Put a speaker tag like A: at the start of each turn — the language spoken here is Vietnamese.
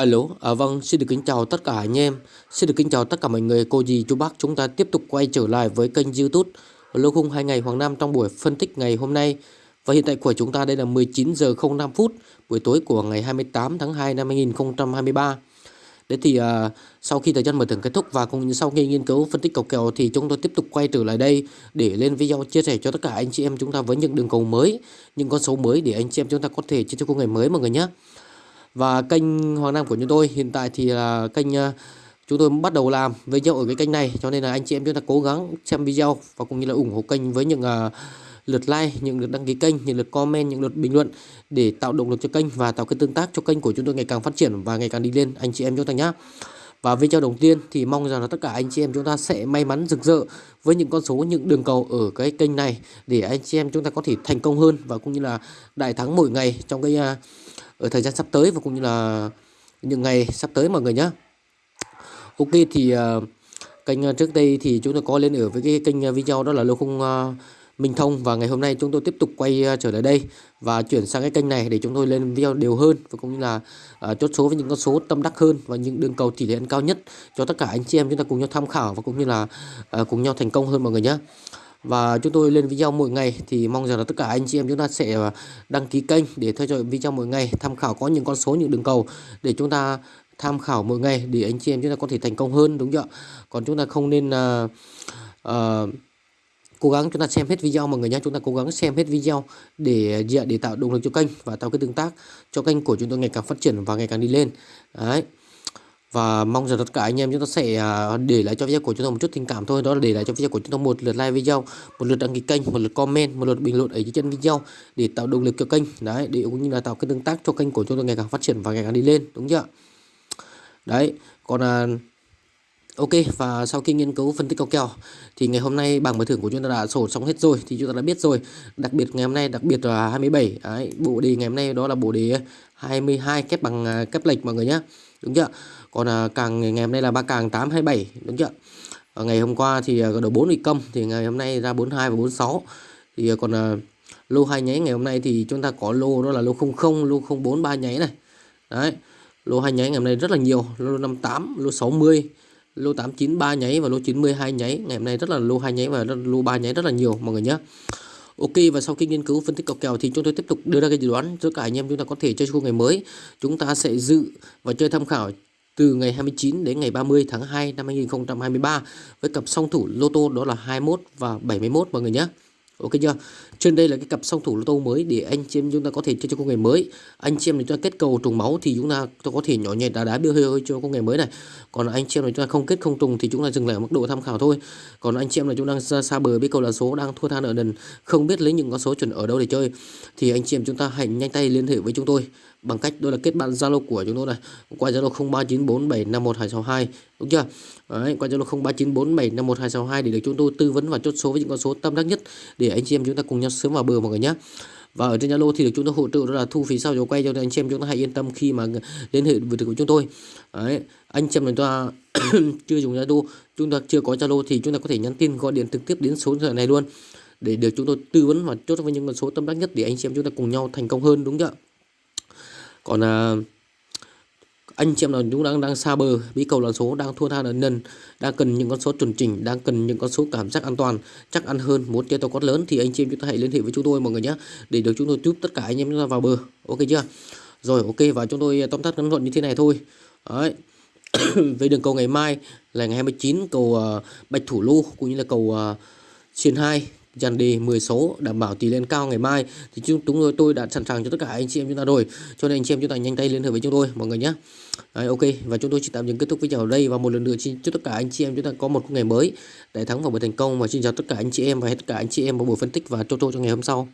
A: Alo, à, vâng, xin được kính chào tất cả anh em, xin được kính chào tất cả mọi người, cô dì, chú bác. Chúng ta tiếp tục quay trở lại với kênh YouTube Lô khung 2 ngày Hoàng Nam trong buổi phân tích ngày hôm nay. Và hiện tại của chúng ta đây là 19 giờ 05 phút buổi tối của ngày 28 tháng 2 năm 2023. Đấy thì à, sau khi thời gian mở thưởng kết thúc và cũng như sau khi nghiên cứu phân tích cầu kèo thì chúng tôi tiếp tục quay trở lại đây để lên video chia sẻ cho tất cả anh chị em chúng ta với những đường cầu mới, những con số mới để anh chị em chúng ta có thể chia cho khung ngày mới mọi người nhé. Và kênh Hoàng Nam của chúng tôi hiện tại thì là kênh ờ, chúng tôi bắt đầu làm video ở cái kênh này cho nên là anh chị em chúng ta cố gắng xem video và cũng như là ủng hộ kênh với những uh, lượt like, những lượt đăng ký kênh, những lượt comment, những lượt bình luận để tạo động lực cho kênh và tạo cái tương tác cho kênh của chúng tôi ngày càng phát triển và ngày càng đi lên anh chị em chúng ta nhé. Và video đầu tiên thì mong rằng là tất cả anh chị em chúng ta sẽ may mắn rực rỡ với những con số những đường cầu ở cái kênh này để anh chị em chúng ta có thể thành công hơn và cũng như là đại thắng mỗi ngày trong cái uh, ở thời gian sắp tới và cũng như là những ngày sắp tới mọi người nhé ok thì uh, kênh ờ, trước đây thì chúng tôi có lên ở với cái kênh ờ, video đó là lô khung uh, Minh Thông và ngày hôm nay chúng tôi tiếp tục quay uh, trở lại đây và chuyển sang cái kênh này để chúng tôi lên video đều hơn và cũng như là uh, chốt số với những con số tâm đắc hơn và những đường cầu tỷ lệ ăn cao nhất cho tất cả anh chị em chúng ta cùng nhau tham khảo và cũng như là uh, cùng nhau thành công hơn mọi người nhé và chúng tôi lên video mỗi ngày thì mong rằng là tất cả anh chị em chúng ta sẽ à, đăng ký kênh để theo dõi video mỗi ngày tham khảo có những con số những đường cầu để chúng ta tham khảo mỗi ngày để anh chị em chúng ta có thể thành công hơn đúng chưa còn chúng ta không nên uh, uh, cố gắng chúng ta xem hết video mọi người nhé. Chúng ta cố gắng xem hết video để dạ, để tạo động lực cho kênh và tạo cái tương tác cho kênh của chúng tôi ngày càng phát triển và ngày càng đi lên. Đấy và mong rằng tất cả anh em chúng ta sẽ à, để lại cho video của chúng ta một chút tình cảm thôi. Đó là để lại cho video của chúng ta một lượt like video, một lượt đăng ký kênh, một lượt comment, một lượt bình luận ở dưới chân video để tạo động lực cho kênh. Đấy, để cũng như là tạo cái tương tác cho kênh của chúng ta ngày càng phát triển và ngày càng đi lên. Đúng chưa? Đấy, còn là Ok và sau khi nghiên cứu phân tích cầu kèo thì ngày hôm nay bảng mở thưởng của chúng ta đã sổ xong hết rồi thì chúng ta đã biết rồi. Đặc biệt ngày hôm nay đặc biệt là 27 đấy, bộ đề ngày hôm nay đó là bộ đề 22 kép bằng à, kép lệch mọi người nhé đúng chưa? Còn à, càng ngày hôm nay là ba càng 827 đúng chưa? Ở ngày hôm qua thì à, đầu 4 bị công thì ngày hôm nay ra 42 và 46 thì à, còn à, lô hai nháy ngày hôm nay thì chúng ta có lô đó là lô 00 lô 04 ba nháy này. Đấy lô hai nháy ngày hôm nay rất là nhiều lô 58 lô 60 lô 893 nháy và lô 92 nháy. Ngày hôm nay rất là lô hai nháy và lô 3 nháy rất là nhiều, mọi người nhé Ok, và sau khi nghiên cứu, phân tích cọc kèo thì chúng tôi tiếp tục đưa ra cái dự đoán cho cả anh em chúng ta có thể chơi khu ngày mới. Chúng ta sẽ dự và chơi tham khảo từ ngày 29 đến ngày 30 tháng 2 năm 2023 với cặp song thủ lô tô, đó là 21 và 71 mọi người nhé Ok chưa? Trên đây là cái cặp song thủ lô tô mới để anh chị em chúng ta có thể chơi cho công nghệ mới. Anh chị em chúng ta kết cầu trùng máu thì chúng ta có thể nhỏ nhẹ đá đá bia hơi hơi cho công nghệ mới này. Còn anh chị em chúng ta không kết không trùng thì chúng ta dừng lại ở mức độ tham khảo thôi. Còn anh chị em là chúng đang xa, xa bờ biết cầu là số đang thua than ở đần không biết lấy những con số chuẩn ở đâu để chơi thì anh chị em chúng ta hãy nhanh tay liên hệ với chúng tôi bằng cách đó là kết bạn Zalo của chúng tôi này qua Zalo 0394751262 đúng chưa? Đấy, qua Zalo 0394751262 để được chúng tôi tư vấn và chốt số với những con số tâm đắc nhất để anh chị em chúng ta cùng nhau sớm vào bờ mọi người nhé. Và ở trên Zalo thì được chúng tôi hỗ trợ đó là thu phí sau dấu quay cho anh chị em chúng ta hãy yên tâm khi mà liên hệ với của chúng tôi. Đấy, anh chị em chúng ta chưa dùng Zalo chúng ta chưa có Zalo thì chúng ta có thể nhắn tin gọi điện trực tiếp đến số điện thoại này luôn để được chúng tôi tư vấn và chốt với những con số tâm đắc nhất để anh chị em chúng ta cùng nhau thành công hơn đúng chưa? Còn à, anh chị em nào chúng đang đang xa bờ bí cầu là số đang thua tha nợ nần đang cần những con số chuẩn chỉnh đang cần những con số cảm giác an toàn chắc ăn hơn muốn chơi tàu quát lớn thì anh chị em chúng ta hãy liên hệ với chúng tôi mọi người nhé để được chúng tôi giúp tất cả anh em chúng ta vào bờ. Ok chưa? Rồi ok và chúng tôi tóm tắt ngắn gọn như thế này thôi. Đấy. Về đường cầu ngày mai là ngày 29 cầu uh, bạch thủ lô cũng như là cầu uh, xiên 2 dàn đề 10 số đảm bảo tỷ lên cao ngày mai. Thì chúng tôi tôi đã sẵn sàng cho tất cả anh chị em chúng ta rồi. Cho nên anh chị em chúng ta nhanh tay liên hệ với chúng tôi mọi người nhé. Đấy, ok. Và chúng tôi chỉ tạm dừng kết thúc video ở đây và một lần nữa xin chúc tất cả anh chị em chúng ta có một ngày mới đại thắng và buổi thành công. Và xin chào tất cả anh chị em và hết tất cả anh chị em vào buổi phân tích và chốt cho ngày hôm sau.